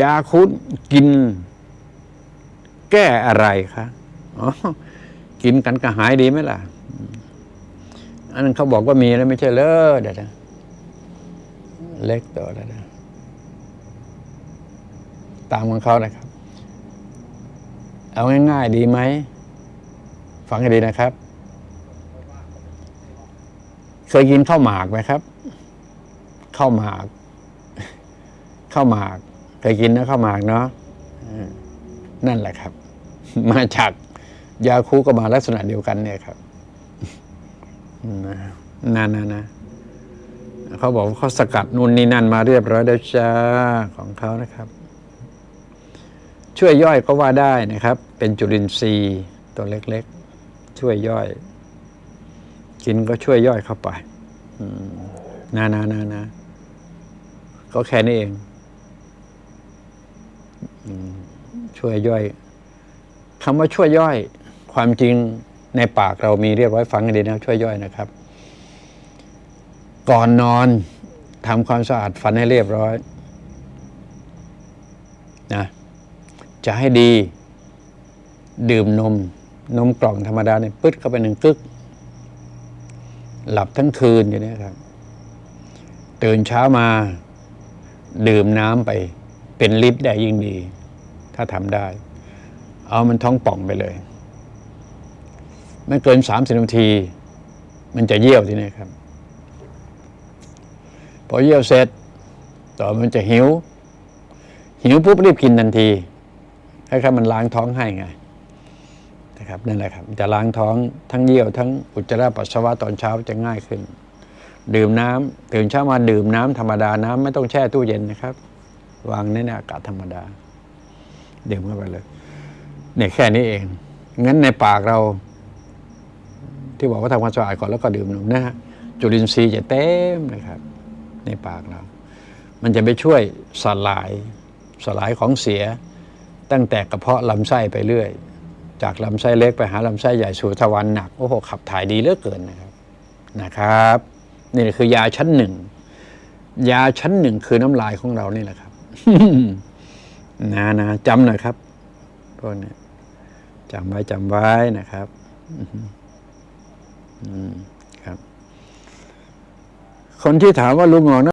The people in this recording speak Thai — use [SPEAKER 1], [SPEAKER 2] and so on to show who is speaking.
[SPEAKER 1] ยาคุดกิน แก้อะไรคะอ๋อกินกันกระหายดีไหมล่ะ อันนั้นเขาบอกว่ามีแล้วไม่ใช่เลยเดี๋ยวนะเล็กตัวแล้วนะตามของเขานะครับ เอาง่ายๆดีไหม ฟังให้ดีนะครับ เคยกินข้าวหมากไหมครับข้าวหมากข้าวหมาก เคยกินนะข้าวหมากเนาะนั่นแหละครับ มาจากยาคูก็มาลักษณะเดียวกันเนี่ยครับนะนะนะเขาบอกว่าเขาสกัดนู่นนี่นั่นมาเรียบร้อยแล้วจ้าของเขานะครับ ช่วยย่อยก็ว่าได้นะครับ เป็นจุลินทรีย์ตัวเล็กๆ ช่วยย่อย กินก็ช่วยย่อยเข้าไปนะนะนะนะก็แค่นี้เอง ช่วยย่อยคำว่าช่วยย่อย ความจริงในปากเรามีเรียบร้อยฟังกันดีนะช่วยย่อยนะครับ ก่อนนอนทำความสะอาดฟันให้เรียบร้อยนะจะให้ดี ดื่มนม นมกล่องธรรมดาเนี่ยปึ๊ดเข้าไปหนึ่งกึก หลับทั้งคืนอย่างนี้ครับ ตื่นเช้ามา ดื่มน้ำไป เป็นลิตรได้ยิ่งดี ถ้าทำได้ เอามันท้องป่องไปเลย ไม่เกินสามสิบนาที มันจะเยี่ยวทีนี้ครับ พอเยี่ยวเสร็จ ต่อมันจะหิว หิวปุ๊บรีบกินทันทีให้ครับมันล้างท้องให้ไงนะครับนั่นแหละครับจะล้างท้องทั้งเยี่ยวทั้งอุจจาระปัสสาวะตอนเช้าจะง่ายขึ้น ดื่มน้ำตื่นเช้ามาดื่มน้ำธรรมดาน้ำไม่ต้องแช่ตู้เย็นนะครับ วางในอากาศธรรมดา ดื่มเข้าไปเลยเนี่ยแค่นี้เอง งั้นในปากเรา ที่บอกว่าทำความสะอาดก่อนแล้วก็ดื่มนมนะฮะจุลินทรีย์จะเต็มนะครับ ในปากเรา มันจะไปช่วยสลาย สลายของเสีย ตั้งแต่กระเพาะลำไส้ไปเรื่อย จากลำไส้เล็กไปหาลำไส้ใหญ่สู่ทวารหนัก โอ้โห ขับถ่ายดีเหลือเกินนะครับ นะครับ นี่คือยาชั้นหนึ่ง ยาชั้นหนึ่งคือน้ำลายของเรานี่แหละครับ นะนะจำหน่อยครับพวกนี้จำไว้จำไว้นะครับอืมครับ คนที่ถามว่าลุงหงอกนะ